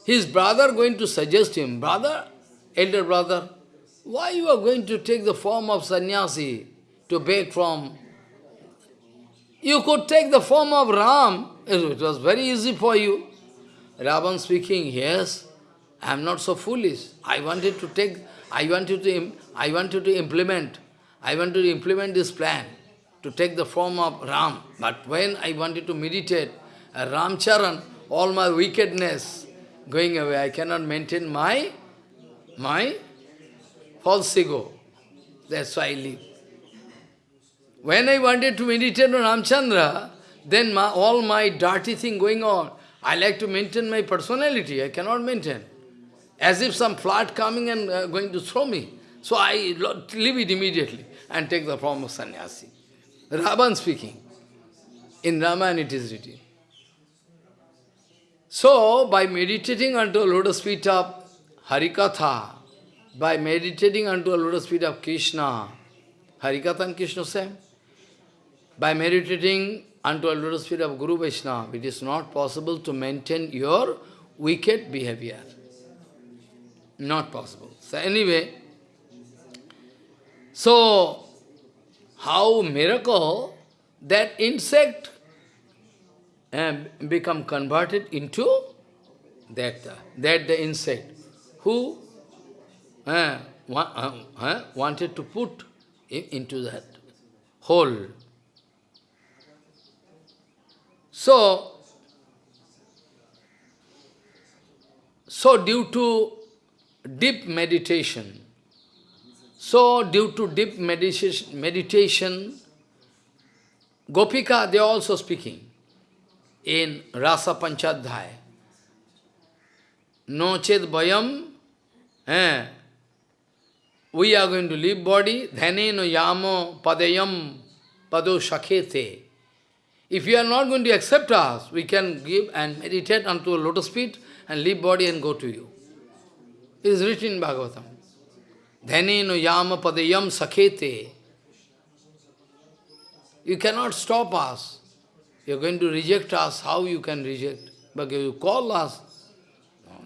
his brother going to suggest him, brother, elder brother, why you are going to take the form of sannyasi to beg from? You could take the form of Ram. It was very easy for you. Ravan speaking, yes, I am not so foolish. I wanted to take, I wanted to, I wanted to implement, I wanted to implement this plan to take the form of Ram. But when I wanted to meditate, uh, Ramcharan, all my wickedness going away. I cannot maintain my, my false ego. That's why I live. When I wanted to meditate on Ramchandra, then my, all my dirty thing going on, I like to maintain my personality. I cannot maintain. As if some flood coming and uh, going to throw me. So I leave it immediately and take the form of sannyasi. Ravan speaking. In Ramayana it is written. So, by meditating unto a lotus feet of Harikatha, by meditating unto a lotus feet of Krishna, Harikatha and Krishna same, by meditating unto a lotus feet of Guru Vaishnava, it is not possible to maintain your wicked behavior. Not possible. So anyway, so how miracle that insect and become converted into that, uh, that the insect who uh, wa uh, wanted to put into that hole. So, so due to deep meditation, so due to deep meditation, meditation Gopika, they are also speaking in Rasa Panchadhyay. No ched bayam, eh, we are going to leave body, dhaneno yamo padayam pado shakhete. If you are not going to accept us, we can give and meditate unto a lotus feet and leave body and go to you. It is written in Bhagavatam. Dhaneno yama padayam sakhete. You cannot stop us. You are going to reject us, how you can reject? But you call us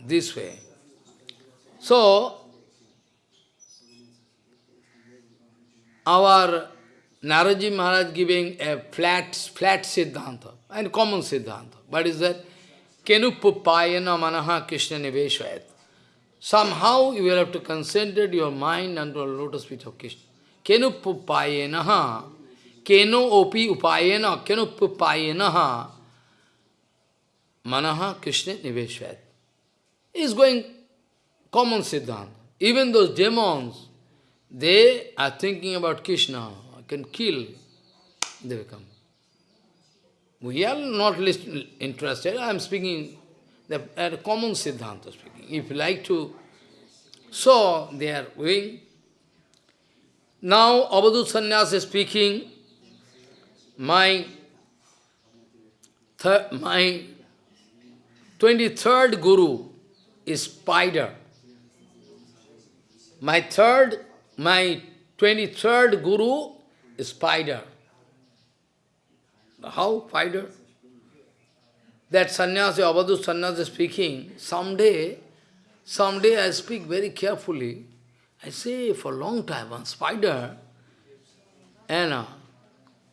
this way. So, our Naradji Maharaj giving a flat, flat Siddhanta, and common Siddhanta. What is that? Kenuppupayana manaha Krishna niveshvayat. Somehow you will have to concentrate your mind unto the lotus feet of Krishna. Kenuppupayana keno opi upayena, keno upayena manaha Krishna niveshvat. Is going common siddhanta. Even those demons, they are thinking about Krishna, can kill, they become. We are not interested, I am speaking the, a common siddhanta speaking. If you like to, so they are. Now, Avadhut Sannyas is speaking, my, my 23rd guru is spider. My third, my 23rd guru spider. How spider? That sannyasi, Avadhu sannyasi speaking, someday, someday I speak very carefully. I say for a long time, one spider, and uh,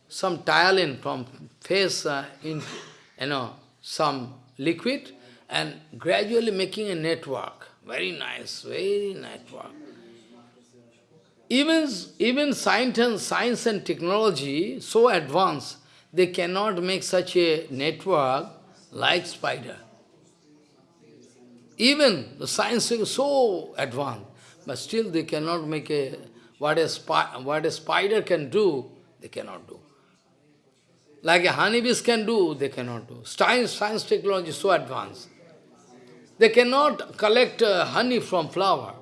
some in from face uh, in, you know, some liquid and gradually making a network. Very nice, very network. Even, even science and, science and technology, so advanced, they cannot make such a network like spider. Even the science is so advanced, but still they cannot make a, what a, what a spider can do, they cannot do. Like a honeybees can do, they cannot do. Science, science technology is so advanced. They cannot collect uh, honey from flower.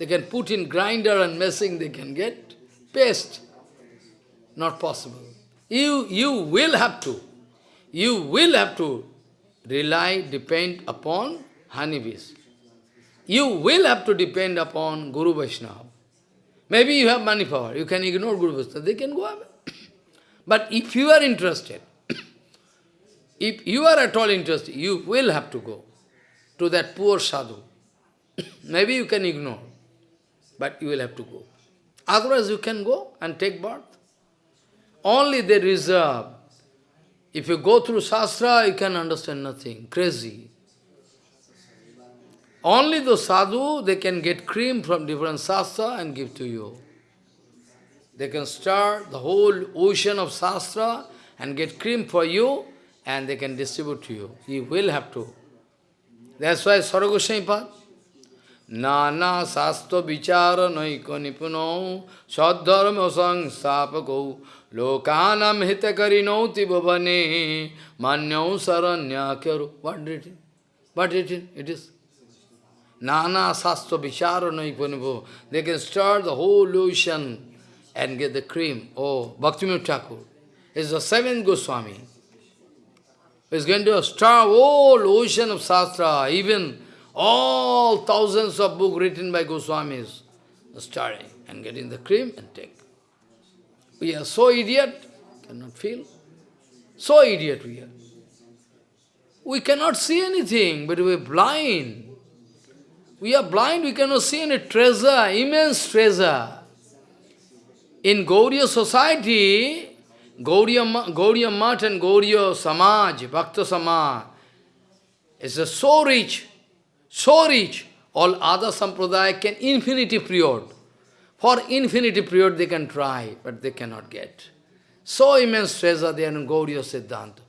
They can put in grinder and messing, they can get paste. Not possible. You, you will have to. You will have to rely, depend upon honeybees. You will have to depend upon Guru Vaishnava. Maybe you have money power, you can ignore Guru Vaishnava, they can go away. But if you are interested, if you are at all interested, you will have to go to that poor sadhu. Maybe you can ignore, but you will have to go. Otherwise you can go and take birth. Only they reserve. If you go through Shastra, you can understand nothing. Crazy. Only the sadhu, they can get cream from different sastra and give to you. They can stir the whole ocean of sastra and get cream for you and they can distribute to you. You will have to. That's why Saragoswami Pad, Nana Sastha Vichara Naiko Nipuno Sadharma Sang Sapako Lokanam Hitakarino Tibhavane Manyau Saranya Kyaru. What it? What it? It is Nana Sastha Vichara Naiko They can start the whole ocean and get the cream. Oh, Bhaktivinoda Thakur is the seventh Goswami. He's going to stir whole ocean of Shastra, even all thousands of books written by Goswamis, stirring and getting the cream and take. We are so idiot, cannot feel. So idiot we are. We cannot see anything, but we are blind. We are blind, we cannot see any treasure, immense treasure. In Gauriya society, Gauriya, Gauriya Mat and Gauriya Samaj, Bhakta Samaj, is so rich, so rich, all other sampradaya can infinity period. For infinity period they can try, but they cannot get. So immense treasure there in Gauriya Siddhanta.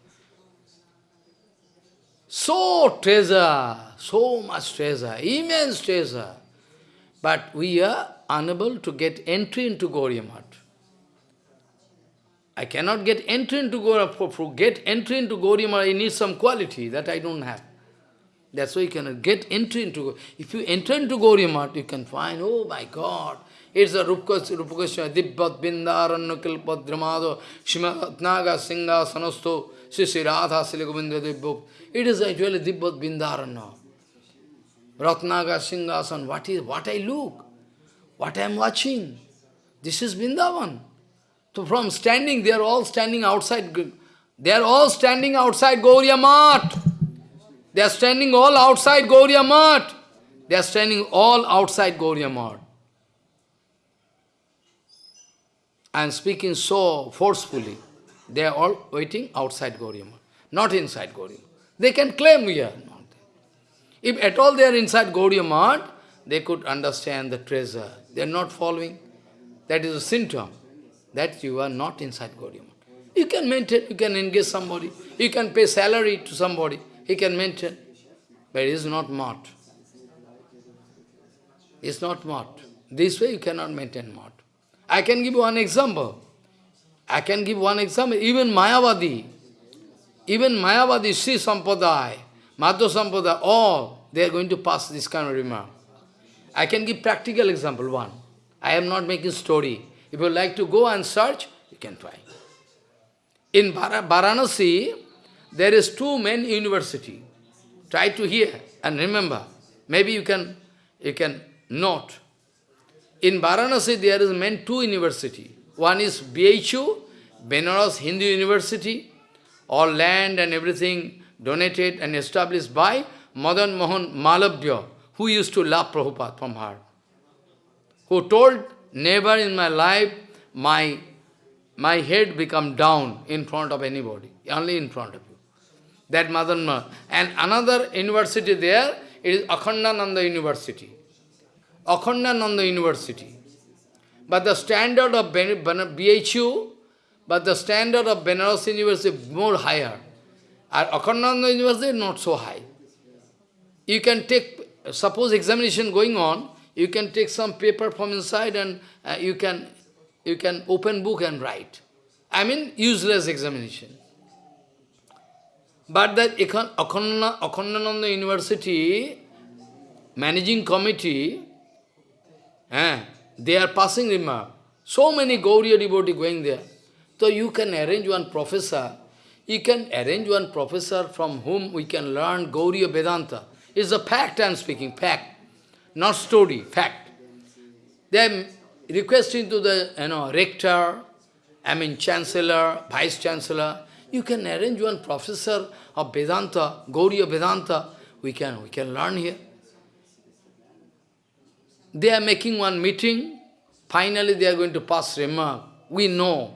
So treasure, so much treasure, immense treasure. But we are unable to get entry into Gauriya Mat. I cannot get entry into Gauriya, for, for get entry into Gauriya I need some quality that I don't have. That's why you cannot get entry into, if you enter into Gauriya Mat, you can find, oh my God, it's a Rupakashya, Dibbat Bindaranna Kilpadramado, Shimatnaga Singha Sanasto, Sisi Radha Silagovinda Dibbuk. It is actually Dibbat Bindarana. Ratnaga Singhasan, what is what I look? What I am watching? This is Vrindavan. So from standing, they are all standing outside. They are all standing outside Gauriya Mat. They are standing all outside Gauriya Mat. They are standing all outside Gauriya Mat. I am speaking so forcefully. They are all waiting outside Gauriya Mat, not inside Gauriya. They can claim we are not. If at all they are inside Gauriya Mat, they could understand the treasure. They are not following. That is a symptom that you are not inside Gauriya Mat. You can maintain, you can engage somebody, you can pay salary to somebody, he can maintain. But it is not Mat. It's not Mat. This way you cannot maintain Mat. I can give one example. I can give one example. Even Mayavadi, even Mayavadi, Sri Sampadaya, Madhva Sampadaya, all, they are going to pass this kind of remark. I can give practical example, one. I am not making story. If you like to go and search, you can try. In Varanasi, there is two main university. Try to hear and remember. Maybe you can, you can note. In Varanasi, there is main two university. One is BHU, Benares Hindu University. All land and everything donated and established by Madan Mohan Malaviya, who used to love Prabhupada from heart. Who told Never in my life my, my head become down in front of anybody, only in front of you. That Madanma. And another university there is Akhandananda University. Akhandananda University. But the standard of BHU, but the standard of Benares University more higher. And Akhandananda University not so high. You can take, suppose examination going on, you can take some paper from inside and uh, you can you can open book and write. I mean, useless examination. But that Akhandananda University managing committee, eh, they are passing remark. So many Gauriya devotees going there. So you can arrange one professor, you can arrange one professor from whom we can learn Gauriya Vedanta. It's a fact I am speaking, fact not story, fact. Are requesting to the you know, rector, I mean chancellor, vice chancellor, you can arrange one professor of Vedanta, Gauriya Vedanta, we can, we can learn here. They are making one meeting, finally they are going to pass remark. We know.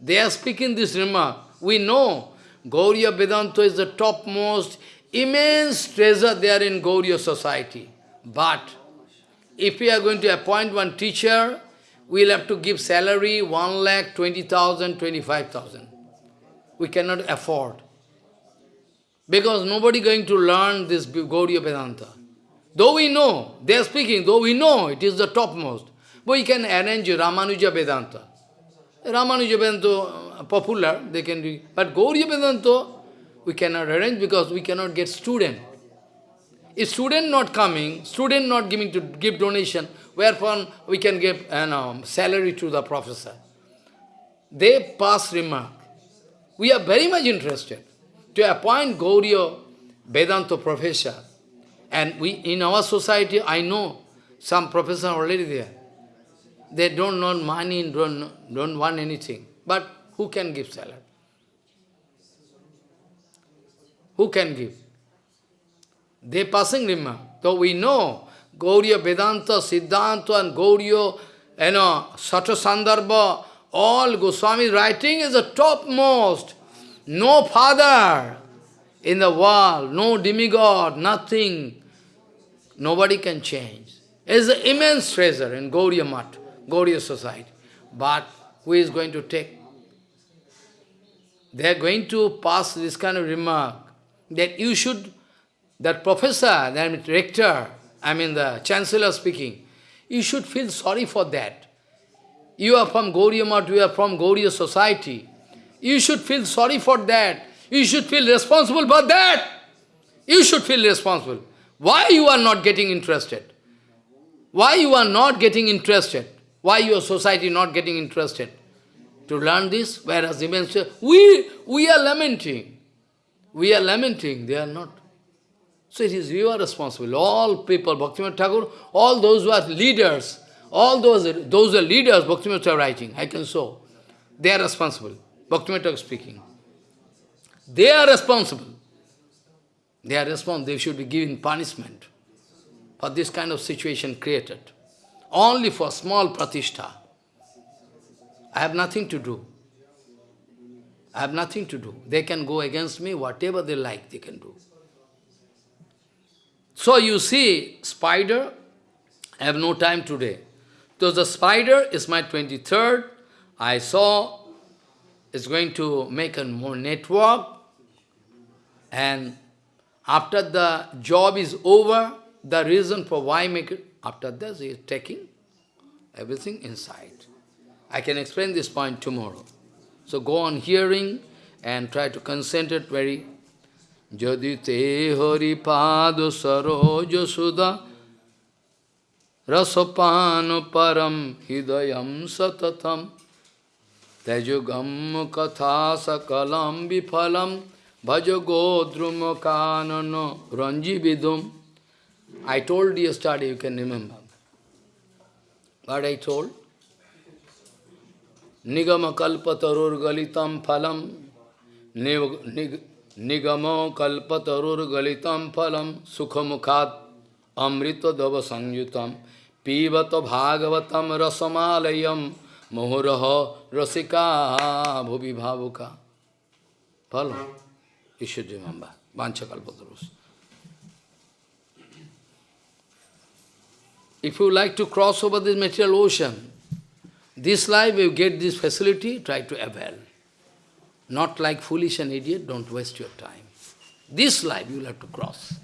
They are speaking this remark. We know Gauriya Vedanta is the topmost immense treasure there in Gauriya society. But if we are going to appoint one teacher, we'll have to give salary 1 lakh 20,000, 25,000. We cannot afford. Because nobody going to learn this Gauriya Vedanta. Though we know, they are speaking, though we know it is the topmost, but we can arrange Ramanuja Vedanta. Ramanuja Vedanta uh, popular, they can do, but Gauriya Vedanta, we cannot arrange because we cannot get student. If student not coming, student not giving to give donation, whereupon we can give know, salary to the professor. They pass remark. We are very much interested to appoint Gauriya Vedanta professor. And we, in our society, I know some professors already there. They don't want money, don't, don't want anything. But who can give salary? Who can give? They passing remark. Though we know Gauriya Vedanta, Siddhanta and Gauriya, you know, Sata Sandarbha, all Goswami writing is the topmost. No father in the world, no demigod, nothing. Nobody can change. It's an immense treasure in Gauriya Mat, Gauriya society. But who is going to take? They are going to pass this kind of remark that you should, that professor, that rector, I mean the chancellor speaking, you should feel sorry for that. You are from Gauriya Mat, you are from Gauriya society. You should feel sorry for that. You should feel responsible for that. You should feel responsible. Why you are not getting interested? Why you are not getting interested? Why your society not getting interested? To learn this, whereas say, we, we are lamenting. We are lamenting, they are not. So it is you are responsible. All people, Bhaktivinoda Thakur, all those who are leaders, all those, those are leaders, Bhaktivinoda writing, I can show. They are responsible. Bhaktivinoda speaking. They are responsible. They are responsible. They should be given punishment for this kind of situation created. Only for small pratishtha. I have nothing to do. I have nothing to do. They can go against me, whatever they like, they can do. So you see, spider, I have no time today. So the spider is my 23rd. I saw it's going to make a more network and after the job is over, the reason for why make it, after this he is taking everything inside. I can explain this point tomorrow. So go on hearing and try to concentrate very. Jadi te hari pado saroja sudha rasapano param hidayam satatam tejugam katha sakalam bifalam bhajo godrum kanano ranjividum. I told you yesterday, you can remember. What I told? Nigama kalpatarur galitam phalam Nigama kalpatarur galitam phalam Sukhamukhat amrita dava sanyutam Pivata bhagavatam rasamalayam Mohuraha rasika bhuvi bhavuka Phalam You should remember. Vancha kalpatarus. If you like to cross over this material ocean, this life you get this facility, try to avail. Not like foolish and idiot, don't waste your time. This life you will have to cross.